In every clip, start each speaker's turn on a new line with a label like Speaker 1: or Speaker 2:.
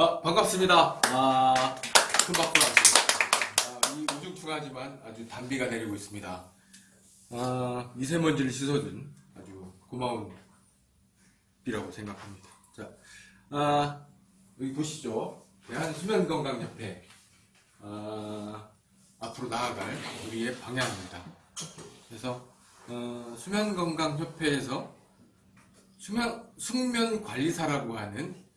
Speaker 1: 아, 반갑습니다. 아, 큰 박수 아, 이 우중충하지만 아주 단비가 내리고 있습니다. 아, 미세먼지를 씻어준 아주 고마운 비라고 생각합니다. 자, 아, 여기 보시죠. 대한수면건강협회. 아, 앞으로 나아갈 우리의 방향입니다. 그래서, 어, 수면건강협회에서 수면, 숙면관리사라고 하는 어,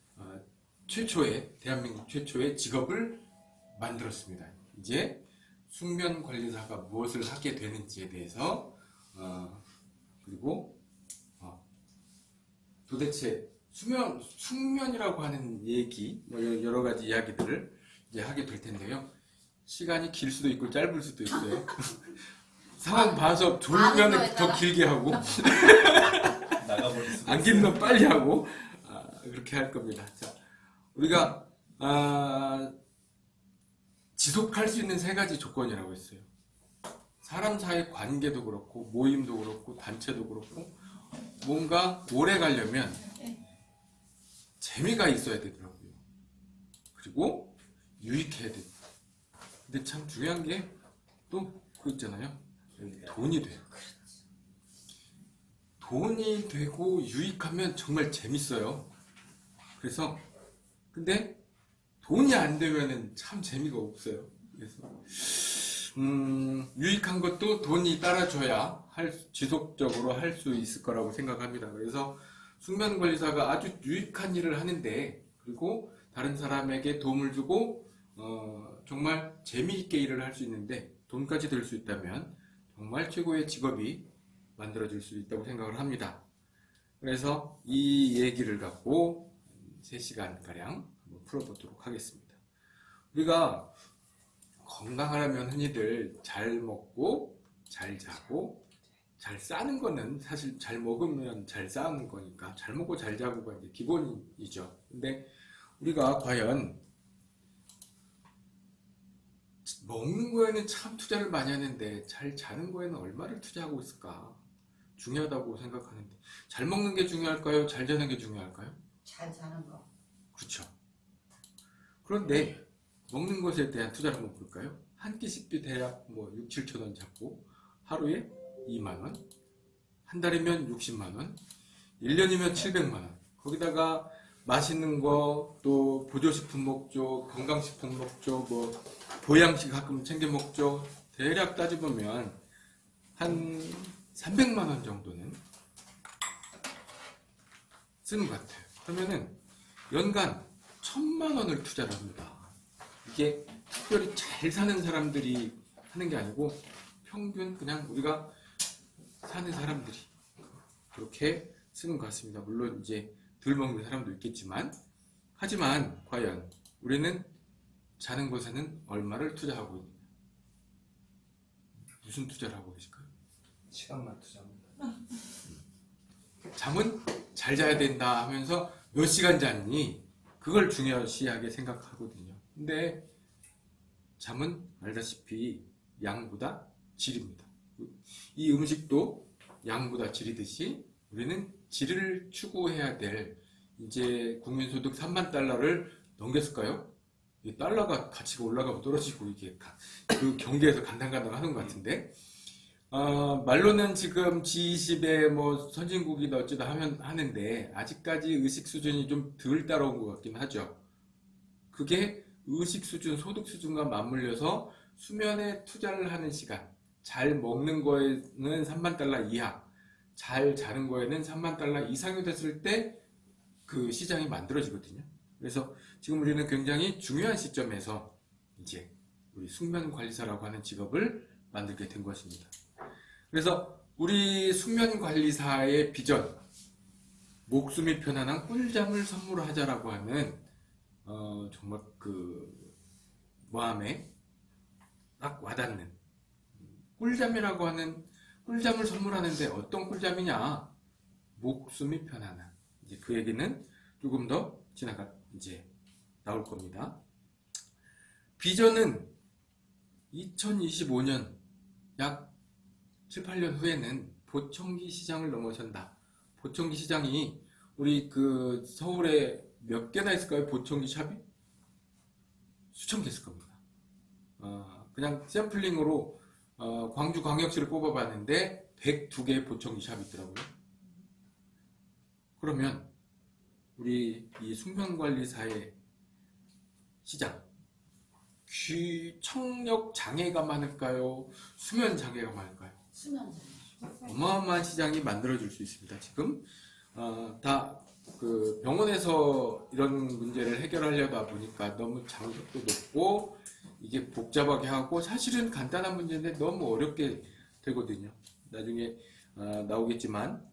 Speaker 1: 최초의 대한민국 최초의 직업을 만들었습니다. 이제 숙면 관리사가 무엇을 하게 되는지에 대해서 어, 그리고 어, 도대체 수면 숙면이라고 하는 얘기 뭐 여러 가지 이야기들을 이제 하게 될 텐데요. 시간이 길 수도 있고 짧을 수도 있어요. 상황 봐서 졸리면 더 길게 하고
Speaker 2: 나가버릴 수도
Speaker 1: 안 길면 빨리 하고 아, 그렇게 할 겁니다. 자, 우리가 아, 지속할 수 있는 세 가지 조건이라고 했어요. 사람 사이 관계도 그렇고 모임도 그렇고 단체도 그렇고 뭔가 오래 가려면 재미가 있어야 되더라고요. 그리고 유익해야 돼. 근데 참 중요한 게 또 그거 있잖아요. 돈이 돼요. 돈이 되고 유익하면 정말 재밌어요. 그래서 근데 돈이 안 되면은 참 재미가 없어요. 그래서 음, 유익한 것도 돈이 따라줘야 할, 지속적으로 할 수 있을 거라고 생각합니다. 그래서 숙면관리사가 아주 유익한 일을 하는데 그리고 다른 사람에게 도움을 주고 어, 정말 재미있게 일을 할 수 있는데 돈까지 들 수 있다면 정말 최고의 직업이 만들어질 수 있다고 생각을 합니다. 그래서 이 얘기를 갖고 3시간가량 한번 풀어보도록 하겠습니다. 우리가 건강하려면 흔히들 잘 먹고 잘 자고 잘 싸는 거는 사실 잘 먹으면 잘 싸는 거니까 잘 먹고 잘 자고가 이제 기본이죠. 근데 우리가 과연 먹는 거에는 참 투자를 많이 하는데 잘 자는 거에는 얼마를 투자하고 있을까? 중요하다고 생각하는데 잘 먹는 게 중요할까요? 잘 자는 게 중요할까요?
Speaker 3: 잘 자는 거.
Speaker 1: 그렇죠. 그런데 먹는 것에 대한 투자를 한번 볼까요? 한 끼식비 대략 뭐 6, 7천 원 잡고 하루에 2만 원, 한 달이면 60만 원, 1년이면 700만 원. 거기다가 맛있는 거, 또 보조식품 먹죠, 건강식품 먹죠, 뭐 보양식 가끔 챙겨 먹죠. 대략 따져보면 한 300만 원 정도는 쓰는 것 같아요. 그러면은 연간 1000만 원을 투자를 합니다. 이게 특별히 잘 사는 사람들이 하는 게 아니고 평균 그냥 우리가 사는 사람들이 그렇게 쓰는 것 같습니다. 물론 이제 덜 먹는 사람도 있겠지만 하지만 과연 우리는 자는 것에는 얼마를 투자하고 있느냐 무슨 투자를 하고 계실까요?
Speaker 2: 시간만 투자합니다.
Speaker 1: 잠은 잘 자야 된다 하면서 몇 시간 잤니? 그걸 중요시하게 생각하거든요. 근데 잠은 알다시피 양보다 질입니다. 이 음식도 양보다 질이듯이 우리는 질을 추구해야 될 이제 국민소득 3만 달러를 넘겼을까요? 이 달러가 가치가 올라가고 떨어지고 이게 그 경계에서 간당간당 하는 것 같은데 어, 말로는 지금 G20의 뭐 선진국이다 어쩌다 하면 하는데 아직까지 의식 수준이 좀 덜 따라온 것 같긴 하죠. 그게 의식 수준, 소득 수준과 맞물려서 수면에 투자를 하는 시간, 잘 먹는 거에는 3만 달러 이하, 잘 자는 거에는 3만 달러 이상이 됐을 때 그 시장이 만들어지거든요. 그래서 지금 우리는 굉장히 중요한 시점에서 이제 우리 숙면관리사라고 하는 직업을 만들게 된 것입니다. 그래서 우리 숙면관리사의 비전 목숨이 편안한 꿀잠을 선물하자라고 하는 어, 정말 그 마음에 딱 와닿는 꿀잠이라고 하는 꿀잠을 선물하는데 어떤 꿀잠이냐 목숨이 편안한 이제 그 얘기는 조금 더 지나가 이제 나올 겁니다. 비전은 2025년 약 7, 8년 후에는 보청기 시장을 넘어선다. 보청기 시장이 우리 그 서울에 몇 개나 있을까요? 보청기 샵이? 수천 개 있을 겁니다. 어, 그냥 샘플링으로 어, 광주 광역시를 뽑아봤는데 102개의 보청기 샵이 있더라고요. 그러면 우리 이 숙면관리사의 시장 귀 청력 장애가 많을까요? 수면 장애가 많을까요? 어마어마한 시장이 만들어질 수 있습니다. 지금 어, 다그 병원에서 이런 문제를 해결하려다 보니까 너무 장벽도 높고 이게 복잡하게 하고 사실은 간단한 문제인데 너무 어렵게 되거든요. 나중에 어, 나오겠지만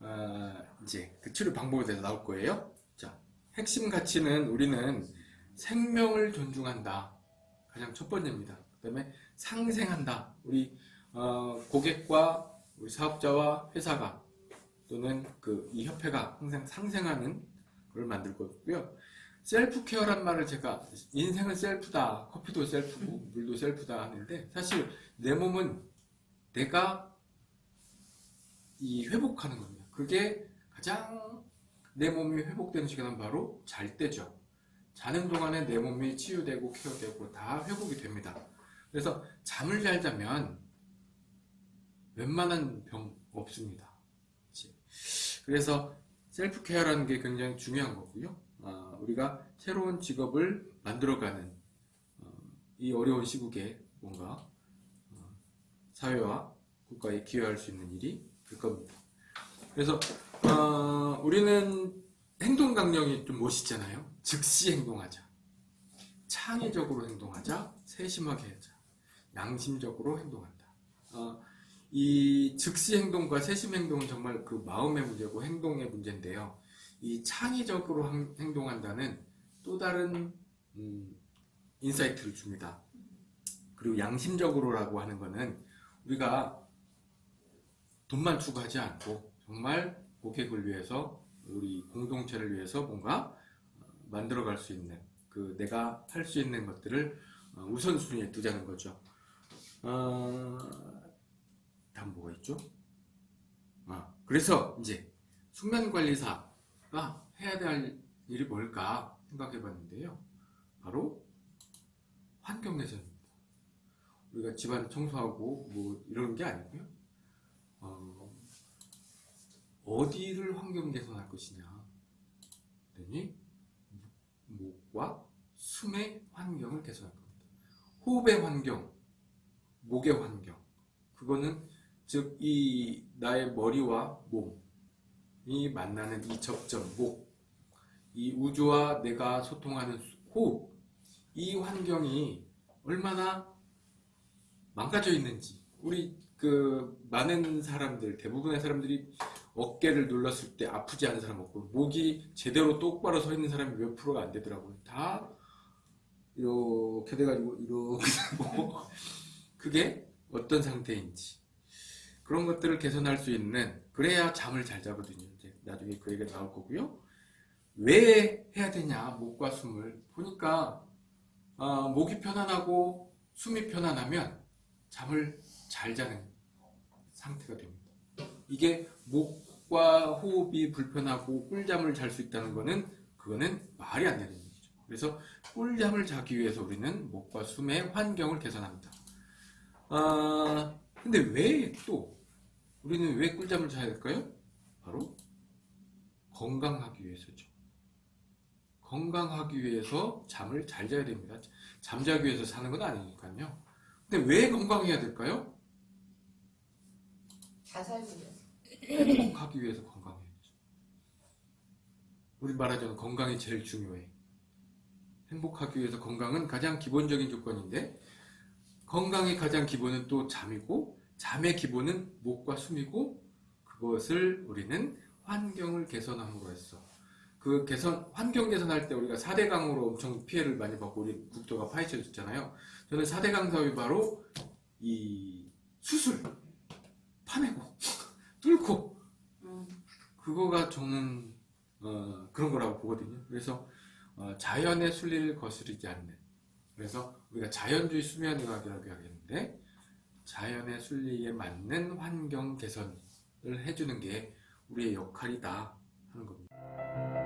Speaker 1: 어, 이제 그 치료 방법에 대해서 나올 거예요. 자, 핵심 가치는 우리는 생명을 존중한다. 가장 첫 번째입니다. 그 다음에 상생한다. 우리 어, 고객과 우리 사업자와 회사가 또는 그 이 협회가 항상 상생하는 걸 만들 거고요. 셀프 케어란 말을 제가 인생은 셀프다, 커피도 셀프고 물도 셀프다 하는데 사실 내 몸은 내가 이 회복하는 겁니다. 그게 가장 내 몸이 회복되는 시간은 바로 잘 때죠. 자는 동안에 내 몸이 치유되고 케어되고 다 회복이 됩니다. 그래서 잠을 잘 자면 웬만한 병 없습니다. 그래서 셀프 케어라는 게 굉장히 중요한 거고요. 아, 우리가 새로운 직업을 만들어가는 어, 이 어려운 시국에 뭔가 어, 사회와 국가에 기여할 수 있는 일이 될 겁니다. 그래서 어, 우리는 행동 강령이 좀 멋있잖아요. 즉시 행동하자. 창의적으로 행동하자. 세심하게 하자. 양심적으로 행동한다. 어, 이 즉시 행동과 세심 행동은 정말 그 마음의 문제고 행동의 문제인데요. 이 창의적으로 한- 행동한다는 또 다른 음, insight를 줍니다. 그리고 양심적으로라고 하는 거는 우리가 돈만 추구하지 않고 정말 고객을 위해서 우리 공동체를 위해서 뭔가 어, 만들어갈 수 있는 그 내가 할 수 있는 것들을 어, 우선순위에 두자는 거죠. 어, 다음 뭐가 있죠? 아, 그래서 이제 숙면관리사가 해야 될 일이 뭘까 생각해 봤는데요. 바로 환경개선입니다. 우리가 집안 청소하고 뭐 이런 게 아니고요. 어, 어디를 환경 개선할 것이냐. 그랬더니 목과 숨의 환경을 개선할 겁니다. 호흡의 환경, 목의 환경. 그거는 즉 이 나의 머리와 몸이 만나는 이 접점, 목, 이 우주와 내가 소통하는 수- 호흡, 이 환경이 얼마나 망가져 있는지 우리 그 많은 사람들 대부분의 사람들이 어깨를 눌렀을 때 아프지 않은 사람 없고 목이 제대로 똑바로 서 있는 사람이 몇 프로가 안 되더라고요. 다 이렇게 돼가지고 이렇게 되고 그게 어떤 상태인지 그런 것들을 개선할 수 있는 그래야 잠을 잘 자거든요. 이제 나중에 그 얘기가 나올 거고요. 왜 해야 되냐 목과 숨을 보니까 어, 목이 편안하고 숨이 편안하면 잠을 잘 자는 상태가 됩니다. 이게 목과 호흡이 불편하고 꿀잠을 잘 수 있다는 거는 그거는 말이 안 되는 얘기죠. 그래서 꿀잠을 자기 위해서 우리는 목과 숨의 환경을 개선합니다. 아, 근데 왜 또 우리는 왜 꿀잠을 자야 될까요? 바로 건강하기 위해서죠. 건강하기 위해서 잠을 잘 자야 됩니다. 잠자기 위해서 사는 건 아니니까요. 근데 왜 건강해야 될까요?
Speaker 3: 잘 살기 위해서.
Speaker 1: 행복하기 위해서 건강해야죠. 우리 말하자면 건강이 제일 중요해. 행복하기 위해서 건강은 가장 기본적인 조건인데 건강의 가장 기본은 또 잠이고 잠의 기본은 목과 숨이고 그것을 우리는 환경을 개선함으로 했어. 그 개선 환경 개선할 때 우리가 4대 강으로 엄청 피해를 많이 받고 우리 국토가 파헤쳐졌잖아요. 저는 4대 강 사업이 바로 이 수술 파내고 뚫고
Speaker 3: 음,
Speaker 1: 그거가 저는 어, 그런 거라고 보거든요. 그래서 어, 자연의 순리를 거스르지 않는 그래서 우리가 자연주의 수면의학이라고 하겠는데 자연의 순리에 맞는 환경 개선을 해주는 게 우리의 역할이다 하는 겁니다.